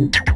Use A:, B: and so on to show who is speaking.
A: You.